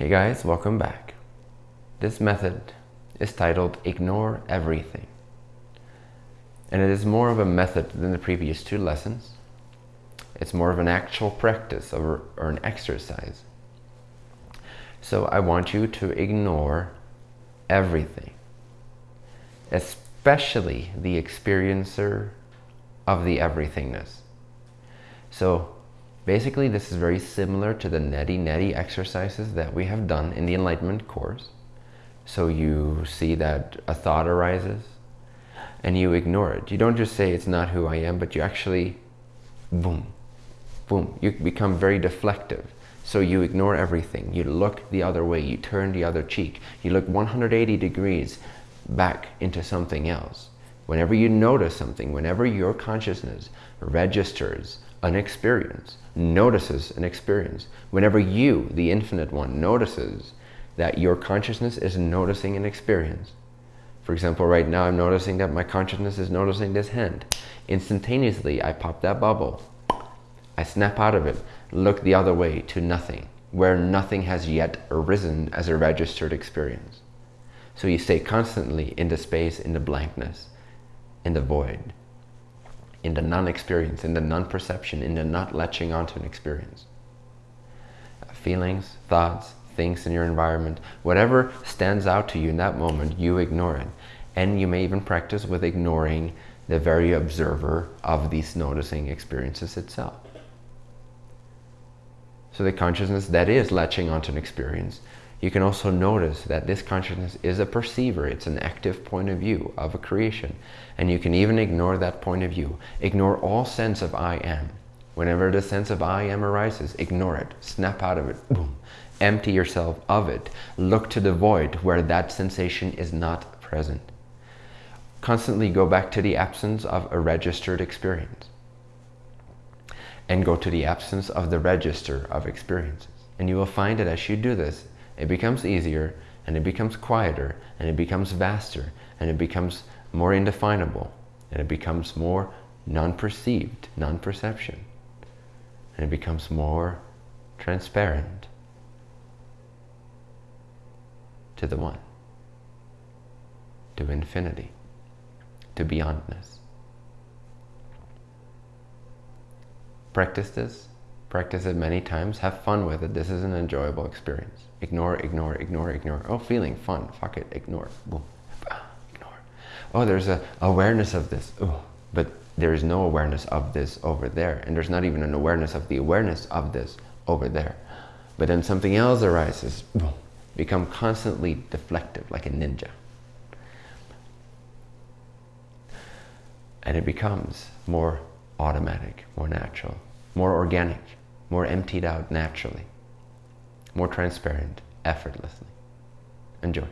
Hey guys, welcome back. This method is titled Ignore Everything. And it is more of a method than the previous two lessons. It's more of an actual practice or, or an exercise. So I want you to ignore everything, especially the experiencer of the everythingness. So basically this is very similar to the neti neti exercises that we have done in the enlightenment course. So you see that a thought arises and you ignore it. You don't just say it's not who I am, but you actually, boom, boom, you become very deflective. So you ignore everything. You look the other way. You turn the other cheek. You look 180 degrees back into something else. Whenever you notice something, whenever your consciousness registers an experience, notices an experience, whenever you, the infinite one, notices that your consciousness is noticing an experience. For example, right now I'm noticing that my consciousness is noticing this hand. Instantaneously, I pop that bubble. I snap out of it, look the other way to nothing, where nothing has yet arisen as a registered experience. So you stay constantly in the space, in the blankness, in the void, in the non-experience, in the non-perception, in the not latching onto an experience. Uh, feelings, thoughts, things in your environment, whatever stands out to you in that moment, you ignore it. And you may even practice with ignoring the very observer of these noticing experiences itself. So the consciousness that is latching onto an experience you can also notice that this consciousness is a perceiver. It's an active point of view of a creation. And you can even ignore that point of view. Ignore all sense of I am. Whenever the sense of I am arises, ignore it. Snap out of it. Boom. Empty yourself of it. Look to the void where that sensation is not present. Constantly go back to the absence of a registered experience. And go to the absence of the register of experiences. And you will find that as you do this, it becomes easier and it becomes quieter and it becomes vaster and it becomes more indefinable and it becomes more non-perceived, non-perception. And it becomes more transparent to the one, to infinity, to beyondness. Practice this Practice it many times. Have fun with it. This is an enjoyable experience. Ignore, ignore, ignore, ignore. Oh, feeling fun. Fuck it. Ignore. Boom. Ah, ignore. Oh, there's a awareness of this. Oh, but there is no awareness of this over there. And there's not even an awareness of the awareness of this over there. But then something else arises. Boom. Become constantly deflective like a ninja. And it becomes more automatic, more natural, more organic more emptied out naturally, more transparent, effortlessly. Enjoy.